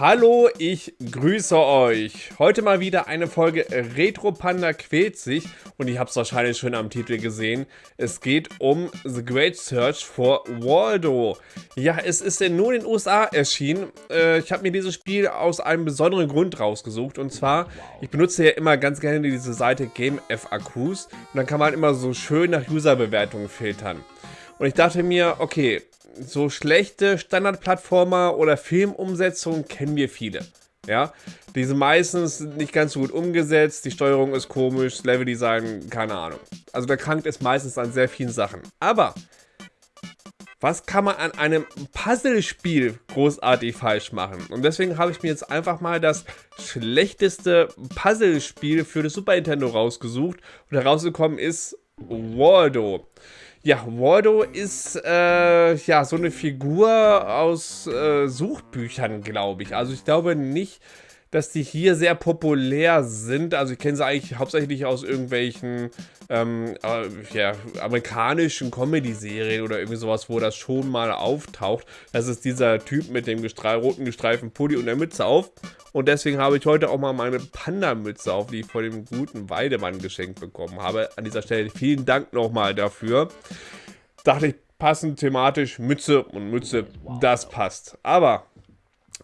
Hallo, ich grüße euch. Heute mal wieder eine Folge Retro Panda quält sich und ihr habt es wahrscheinlich schon am Titel gesehen. Es geht um The Great Search for Waldo. Ja, es ist nur in den USA erschienen. Äh, ich habe mir dieses Spiel aus einem besonderen Grund rausgesucht und zwar, ich benutze ja immer ganz gerne diese Seite GameFAQs und dann kann man immer so schön nach Userbewertungen filtern. Und ich dachte mir, okay, so schlechte Standardplattformer oder Filmumsetzungen kennen wir viele. Ja, diese meistens nicht ganz so gut umgesetzt, die Steuerung ist komisch, Leveldesign, keine Ahnung. Also der krankt ist meistens an sehr vielen Sachen. Aber was kann man an einem Puzzlespiel großartig falsch machen? Und deswegen habe ich mir jetzt einfach mal das schlechteste Puzzlespiel für das Super Nintendo rausgesucht. Und herausgekommen ist Waldo. Ja, Waldo ist äh, ja so eine Figur aus äh, Suchbüchern, glaube ich. Also ich glaube nicht, dass die hier sehr populär sind. Also ich kenne sie eigentlich hauptsächlich aus irgendwelchen ähm, äh, ja, amerikanischen Comedy-Serien oder irgendwie sowas, wo das schon mal auftaucht. Das ist dieser Typ mit dem gestre roten gestreiften Pulli und der Mütze auf. Und deswegen habe ich heute auch mal meine Panda-Mütze auf, die ich von dem guten Weidemann geschenkt bekommen habe. An dieser Stelle vielen Dank nochmal dafür. Dachte ich, passend thematisch, Mütze und Mütze, das passt. Aber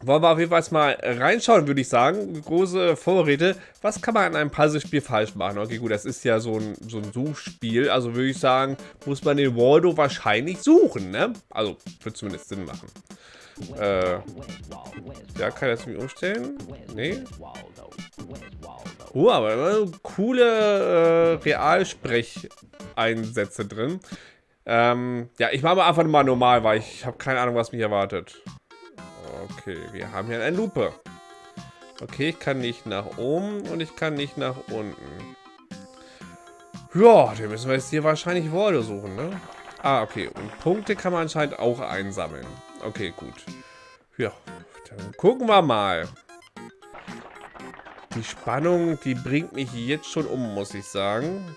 wollen wir auf jeden Fall mal reinschauen, würde ich sagen. Große Vorräte. Was kann man an einem Puzzlespiel falsch machen? Okay, gut, das ist ja so ein, so ein Suchspiel. Also würde ich sagen, muss man den Waldo wahrscheinlich suchen, ne? Also, wird zumindest Sinn machen. Äh, ja, kann ich das irgendwie umstellen? Nee. Oh, aber coole äh, Realsprecheinsätze drin. Ähm, ja, ich mache einfach mal normal, weil ich habe keine Ahnung, was mich erwartet. Okay, wir haben hier eine Lupe. Okay, ich kann nicht nach oben und ich kann nicht nach unten. Ja, dann müssen wir jetzt hier wahrscheinlich Waldo suchen, ne? Ah, okay. Und Punkte kann man anscheinend auch einsammeln. Okay, gut. Ja, dann gucken wir mal. Die Spannung, die bringt mich jetzt schon um, muss ich sagen.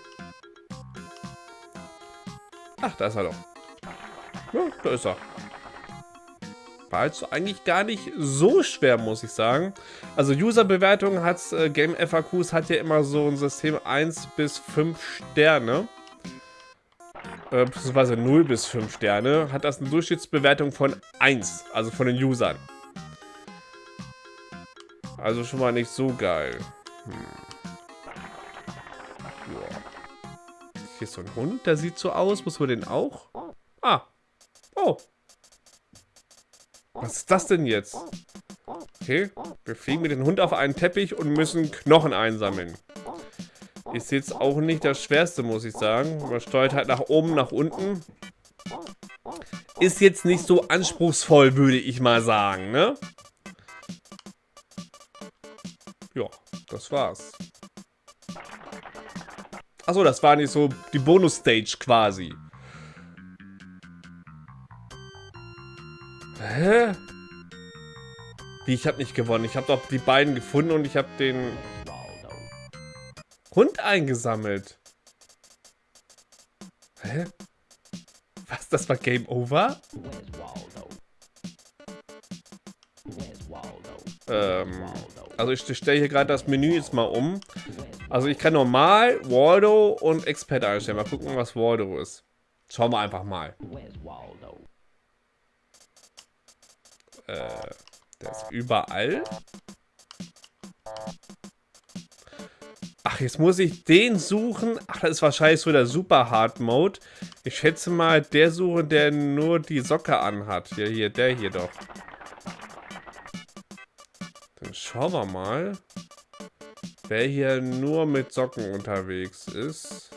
Ach, da ist er doch. Ja, da ist er war jetzt eigentlich gar nicht so schwer, muss ich sagen. Also User-Bewertung hat äh, Game FAQs hat ja immer so ein System 1 bis 5 Sterne. Äh, beziehungsweise 0 bis 5 Sterne. Hat das eine Durchschnittsbewertung von 1, also von den Usern. Also schon mal nicht so geil. Hm. Hier ist so ein Hund, der sieht so aus. Muss man den auch? Ah. Oh, was ist das denn jetzt? Okay, wir fliegen mit dem Hund auf einen Teppich und müssen Knochen einsammeln. Ist jetzt auch nicht das Schwerste, muss ich sagen. Man steuert halt nach oben, nach unten. Ist jetzt nicht so anspruchsvoll, würde ich mal sagen, ne? Ja, das war's. Achso, das war nicht so die Bonus-Stage quasi. Hä? Wie, ich habe nicht gewonnen. Ich habe doch die beiden gefunden und ich habe den Hund eingesammelt. Hä? Was, das war Game Over? Ähm, also ich stelle hier gerade das Menü jetzt mal um. Also ich kann normal, Waldo und Expert einstellen. Mal gucken, was Waldo ist. Schauen wir einfach mal. Äh, der ist überall. Ach, jetzt muss ich den suchen. Ach, das ist wahrscheinlich so der Super Hard Mode. Ich schätze mal, der suchen, der nur die Socke anhat. Ja, hier, der hier doch. Dann schauen wir mal, wer hier nur mit Socken unterwegs ist.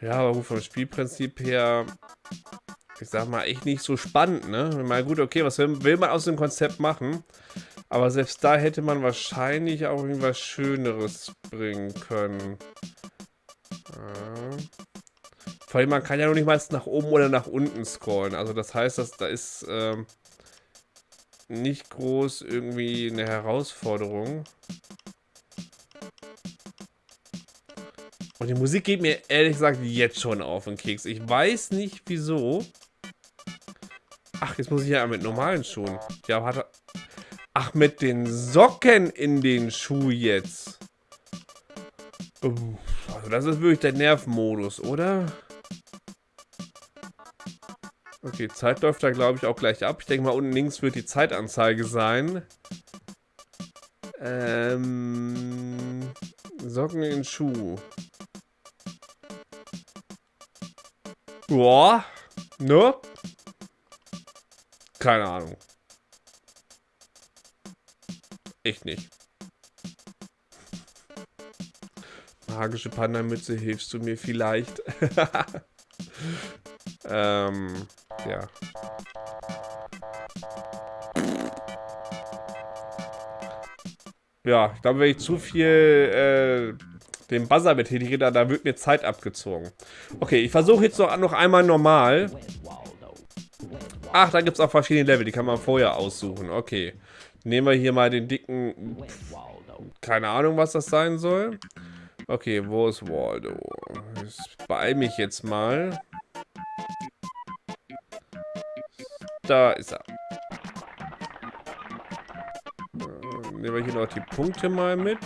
Ja, aber vom Spielprinzip her ich sag mal, echt nicht so spannend, ne? Mal gut, okay, was will, will man aus dem Konzept machen? Aber selbst da hätte man wahrscheinlich auch irgendwas Schöneres bringen können. Ja. Vor allem, man kann ja noch nicht mal nach oben oder nach unten scrollen. Also das heißt, dass da ist ähm, nicht groß irgendwie eine Herausforderung. Und die Musik geht mir ehrlich gesagt jetzt schon auf den Keks. Ich weiß nicht wieso. Ach, jetzt muss ich ja mit normalen Schuhen. Ja, er... Ach mit den Socken in den Schuh jetzt. Also das ist wirklich der Nervmodus, oder? Okay, Zeit läuft da, glaube ich, auch gleich ab. Ich denke mal, unten links wird die Zeitanzeige sein. Ähm, Socken in Schuh. Boah, ne? Keine Ahnung. Echt nicht. Magische Panda-Mütze, hilfst du mir vielleicht? ähm, ja. Ja, ich glaube, wenn ich zu viel äh, den Buzzer betätige, da, da wird mir Zeit abgezogen. Okay, ich versuche jetzt noch, noch einmal normal. Ach, da gibt es auch verschiedene Level, die kann man vorher aussuchen. Okay. Nehmen wir hier mal den dicken... Keine Ahnung, was das sein soll. Okay, wo ist Waldo? Ich beeil mich jetzt mal. Da ist er. Nehmen wir hier noch die Punkte mal mit.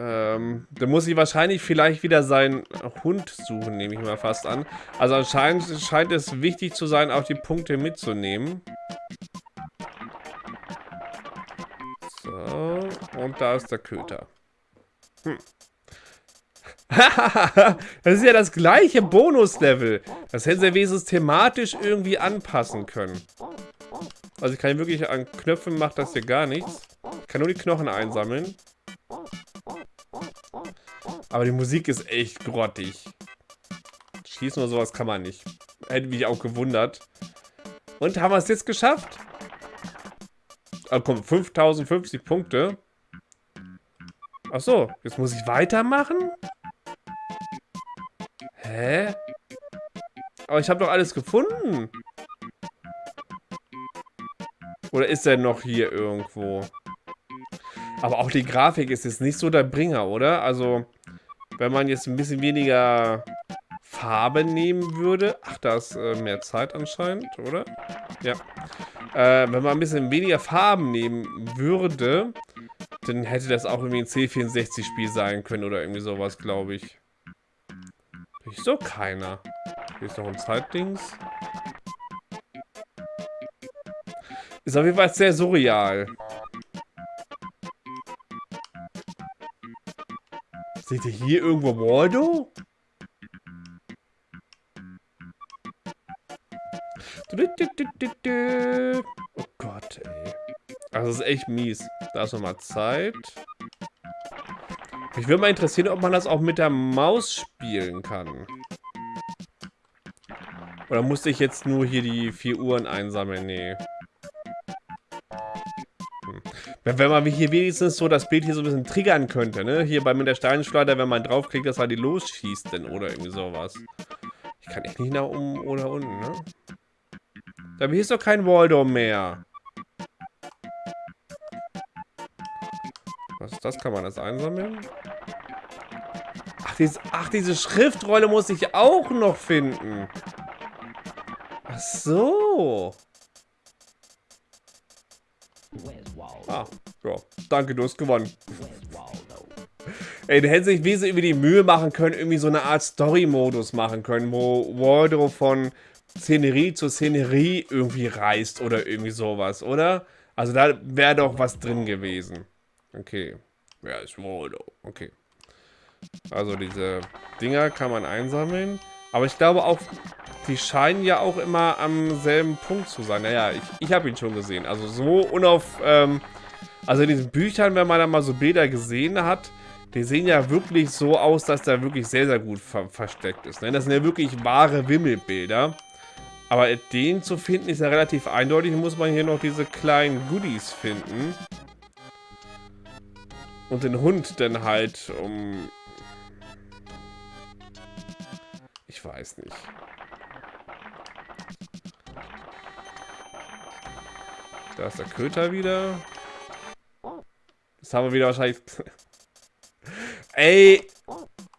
Ähm, da muss ich wahrscheinlich vielleicht wieder seinen Hund suchen, nehme ich mal fast an. Also anscheinend scheint es wichtig zu sein, auch die Punkte mitzunehmen. So, und da ist der Köter. Hm. das ist ja das gleiche Bonuslevel. Das hätten sie wenigstens thematisch irgendwie anpassen können. Also ich kann wirklich an Knöpfen macht das hier gar nichts. Ich kann nur die Knochen einsammeln. Aber die Musik ist echt grottig. Schießen oder sowas kann man nicht. Hätte mich auch gewundert. Und haben wir es jetzt geschafft? Ah, komm, 5050 Punkte. Achso, jetzt muss ich weitermachen? Hä? Aber ich habe doch alles gefunden. Oder ist er noch hier irgendwo? Aber auch die Grafik ist jetzt nicht so der Bringer, oder? Also, wenn man jetzt ein bisschen weniger Farbe nehmen würde... Ach, da ist äh, mehr Zeit anscheinend, oder? Ja. Äh, wenn man ein bisschen weniger Farben nehmen würde, dann hätte das auch irgendwie ein C64-Spiel sein können oder irgendwie sowas, glaube ich. Wieso keiner? Hier ist noch ein Zeitdings. Ist auf jeden Fall sehr surreal. Seht ihr hier irgendwo Waldo? Oh Gott, ey. Das ist echt mies. Da ist nochmal Zeit. Mich würde mal interessieren, ob man das auch mit der Maus spielen kann. Oder musste ich jetzt nur hier die vier Uhren einsammeln? Nee. Wenn man hier wenigstens so das Bild hier so ein bisschen triggern könnte, ne? Hier bei mit der Steinschleuder, wenn man draufklickt, dass er die losschießt denn oder irgendwie sowas. Ich kann echt nicht nach oben oder unten, ne? Aber hier ist doch kein Waldo mehr. Was ist das? Kann man das einsammeln? Ach, dieses, ach, diese Schriftrolle muss ich auch noch finden. Ach so. Ah, ja. Danke, du hast gewonnen. Ey, da hätte sich wesentlich über die Mühe machen können, irgendwie so eine Art Story-Modus machen können, wo Waldo von Szenerie zu Szenerie irgendwie reist oder irgendwie sowas, oder? Also da wäre doch was drin gewesen. Okay. Wer ist Waldo? Okay. Also diese Dinger kann man einsammeln. Aber ich glaube auch, die scheinen ja auch immer am selben Punkt zu sein. Naja, ich, ich habe ihn schon gesehen. Also so unauf... Ähm, also in diesen Büchern, wenn man da mal so Bilder gesehen hat, die sehen ja wirklich so aus, dass der wirklich sehr, sehr gut ver versteckt ist. Ne? Das sind ja wirklich wahre Wimmelbilder. Aber den zu finden ist ja relativ eindeutig. Muss man hier noch diese kleinen Goodies finden. Und den Hund dann halt um... weiß nicht. Da ist der Köter wieder. Das haben wir wieder wahrscheinlich... Ey,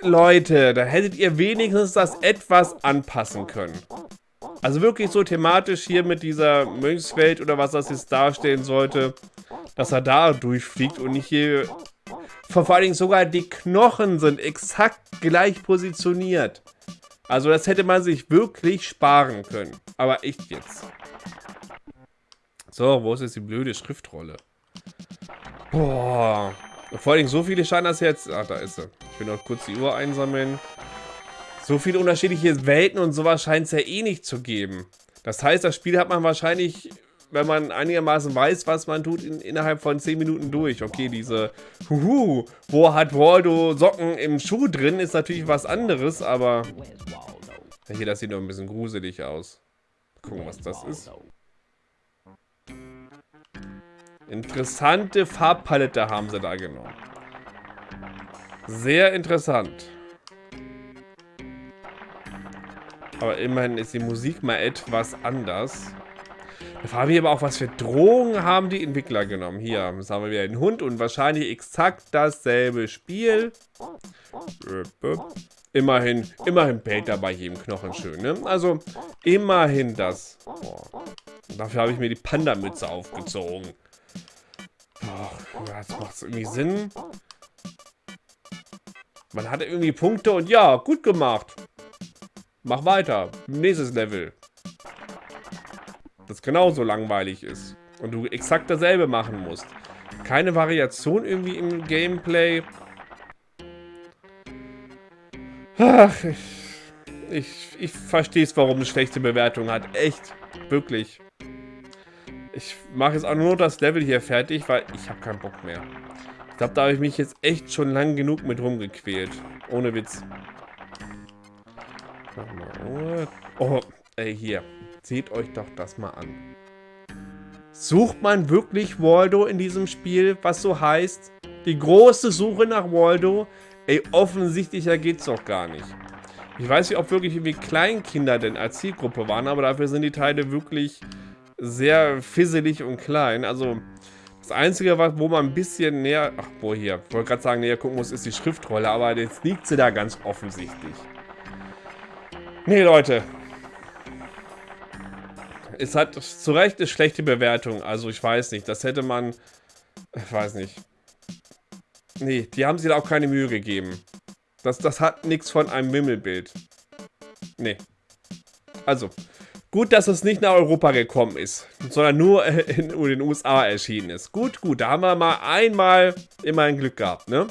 Leute, da hättet ihr wenigstens das etwas anpassen können. Also wirklich so thematisch hier mit dieser Mönchswelt oder was das jetzt darstellen sollte, dass er da durchfliegt und nicht hier... Vor allen Dingen sogar die Knochen sind exakt gleich positioniert. Also das hätte man sich wirklich sparen können. Aber echt jetzt. So, wo ist jetzt die blöde Schriftrolle? Boah. Vor allem so viele scheinen das jetzt... Ach, da ist sie. Ich will noch kurz die Uhr einsammeln. So viele unterschiedliche Welten und sowas scheint es ja eh nicht zu geben. Das heißt, das Spiel hat man wahrscheinlich, wenn man einigermaßen weiß, was man tut, in, innerhalb von 10 Minuten durch. Okay, diese Huhu, wo hat Waldo Socken im Schuh drin, ist natürlich was anderes, aber... Hier, das sieht noch ein bisschen gruselig aus. Gucken, was das ist. Interessante Farbpalette haben sie da genommen. Sehr interessant. Aber immerhin ist die Musik mal etwas anders. Da fragen wir aber auch, was für Drogen haben die Entwickler genommen. Hier, jetzt haben wir wieder den Hund und wahrscheinlich exakt dasselbe Spiel. Immerhin, immerhin bellt er bei jedem Knochen schön, ne? Also, immerhin das. Boah. Dafür habe ich mir die Panda-Mütze aufgezogen. Boah, jetzt macht irgendwie Sinn. Man hatte irgendwie Punkte und ja, gut gemacht. Mach weiter. Nächstes Level. Das genauso langweilig ist. Und du exakt dasselbe machen musst. Keine Variation irgendwie im Gameplay. Ach, ich, ich, ich verstehe es, warum es schlechte Bewertung hat. Echt. Wirklich. Ich mache jetzt auch nur das Level hier fertig, weil ich habe keinen Bock mehr. Ich glaube, da habe ich mich jetzt echt schon lang genug mit rumgequält. Ohne Witz. Oh, ey, hier. Seht euch doch das mal an. Sucht man wirklich Waldo in diesem Spiel, was so heißt? Die große Suche nach Waldo? Ey, offensichtlicher geht's doch gar nicht. Ich weiß nicht, ob wirklich irgendwie Kleinkinder denn als Zielgruppe waren, aber dafür sind die Teile wirklich sehr fisselig und klein. Also, das Einzige, wo man ein bisschen näher... Ach, wo hier? Ich wollte gerade sagen, näher gucken muss, ist die Schriftrolle, aber jetzt liegt sie da ganz offensichtlich. Nee, Leute. Es hat zu Recht eine schlechte Bewertung. Also ich weiß nicht. Das hätte man... Ich weiß nicht. Nee, die haben sich da auch keine Mühe gegeben. Das, das hat nichts von einem Wimmelbild. Nee. Also, gut, dass es nicht nach Europa gekommen ist, sondern nur in, den USA erschienen ist. Gut, gut, da haben wir mal einmal immerhin Glück gehabt, ne?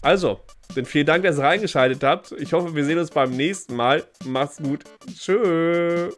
Also, denn vielen Dank, dass ihr reingeschaltet habt. Ich hoffe, wir sehen uns beim nächsten Mal. Macht's gut. Tschö.